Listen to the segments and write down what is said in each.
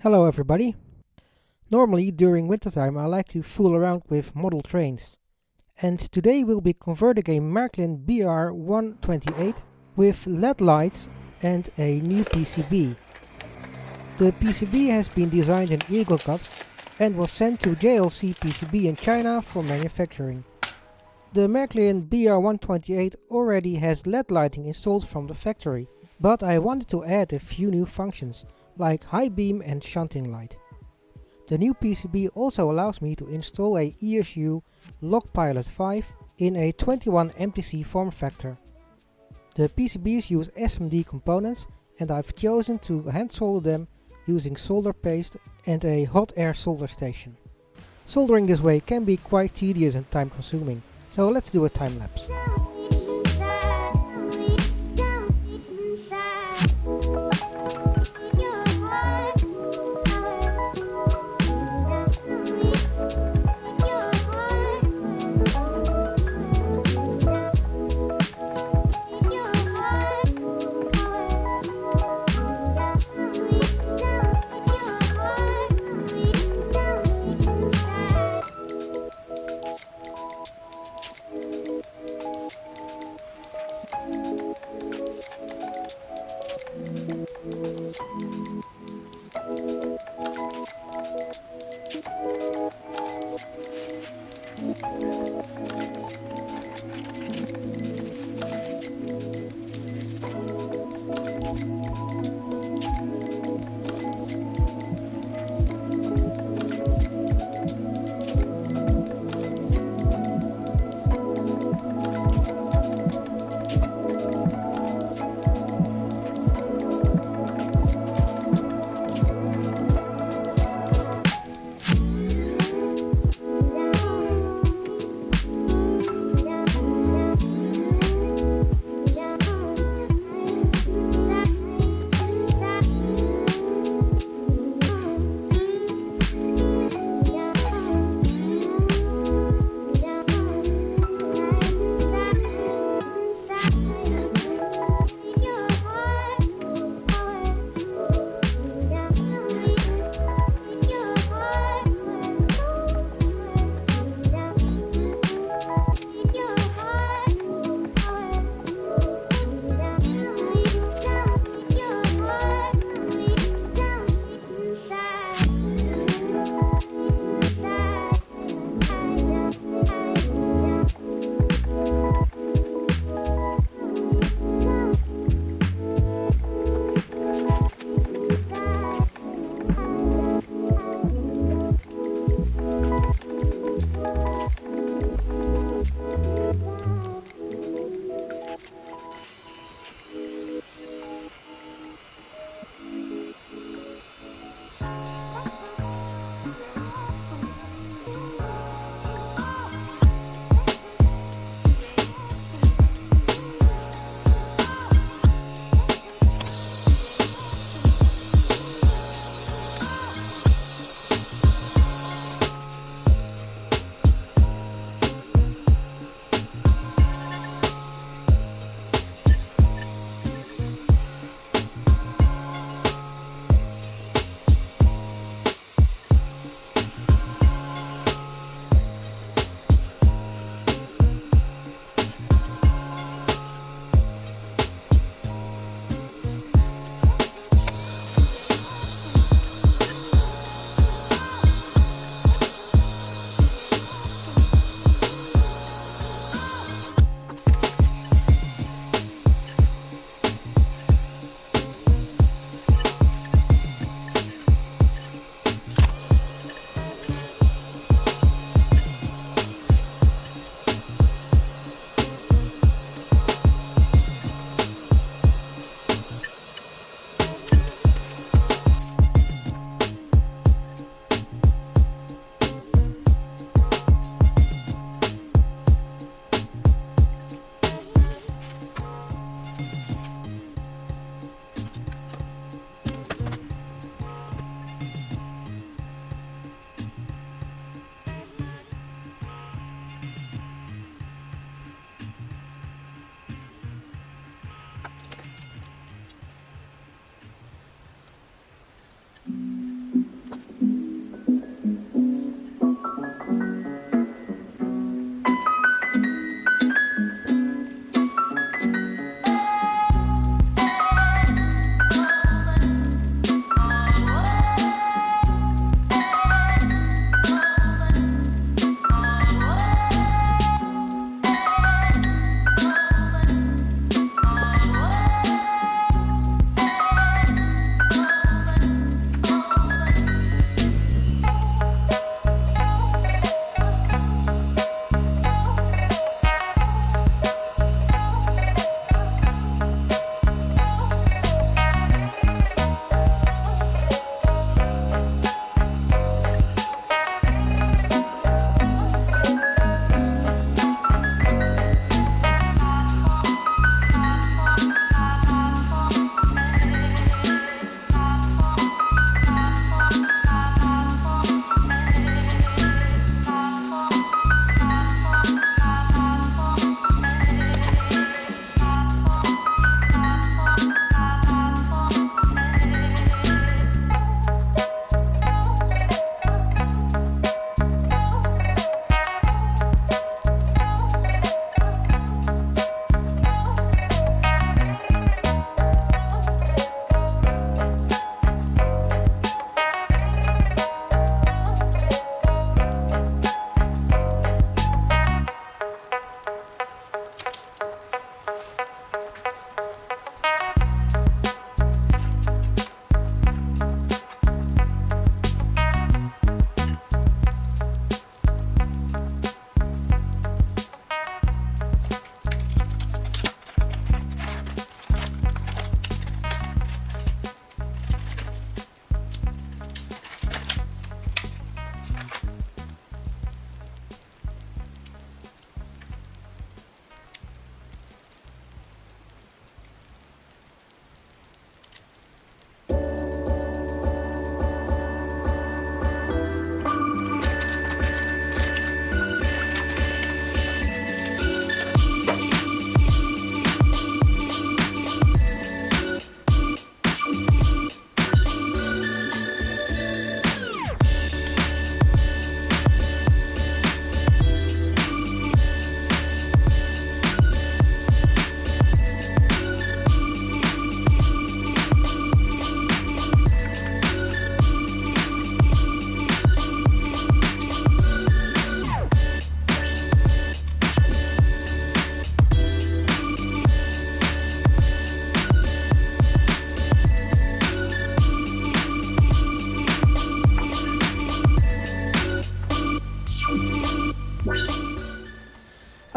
Hello everybody. Normally during wintertime I like to fool around with model trains. And today we'll be converting a Märklin BR128 with LED lights and a new PCB. The PCB has been designed in EagleCAD and was sent to JLC PCB in China for manufacturing. The Märklin BR128 already has LED lighting installed from the factory, but I wanted to add a few new functions like high beam and shunting light. The new PCB also allows me to install a ESU LokPilot 5 in a 21 MTC form factor. The PCBs use SMD components and I've chosen to hand solder them using solder paste and a hot air solder station. Soldering this way can be quite tedious and time consuming, so let's do a time lapse.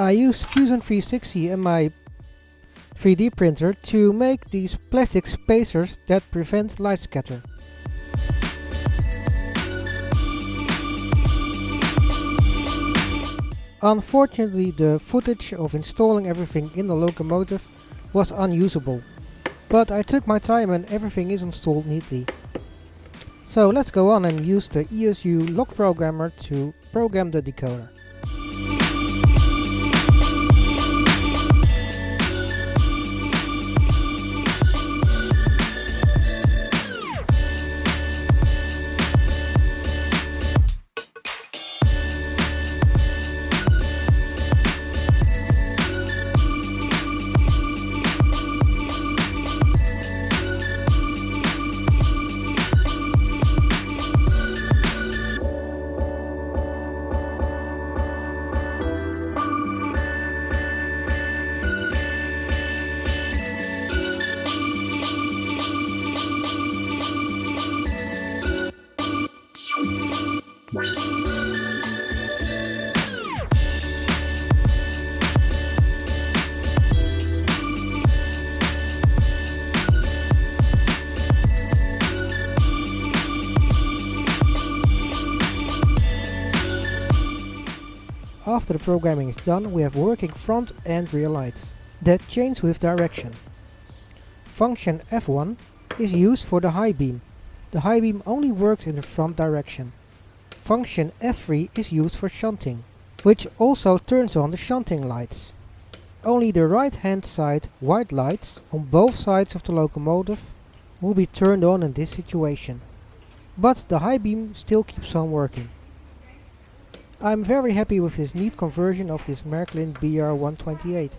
I used Fusion 360 and my 3D printer to make these plastic spacers that prevent light scatter. Unfortunately the footage of installing everything in the locomotive was unusable, but I took my time and everything is installed neatly. So let's go on and use the ESU LokProgrammer to program the decoder. After the programming is done, we have working front and rear lights that change with direction. Function F1 is used for the high beam. The high beam only works in the front direction. Function F3 is used for shunting, which also turns on the shunting lights. Only the right hand side white lights on both sides of the locomotive will be turned on in this situation. But the high beam still keeps on working. I'm very happy with this neat conversion of this Märklin BR128.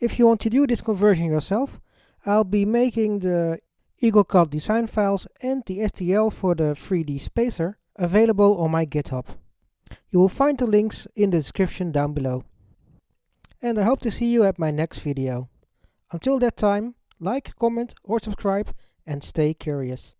If you want to do this conversion yourself, I'll be making the EagleCAD design files and the STL for the 3D spacer available on my GitHub. You will find the links in the description down below. And I hope to see you at my next video. Until that time, like, comment or subscribe and stay curious.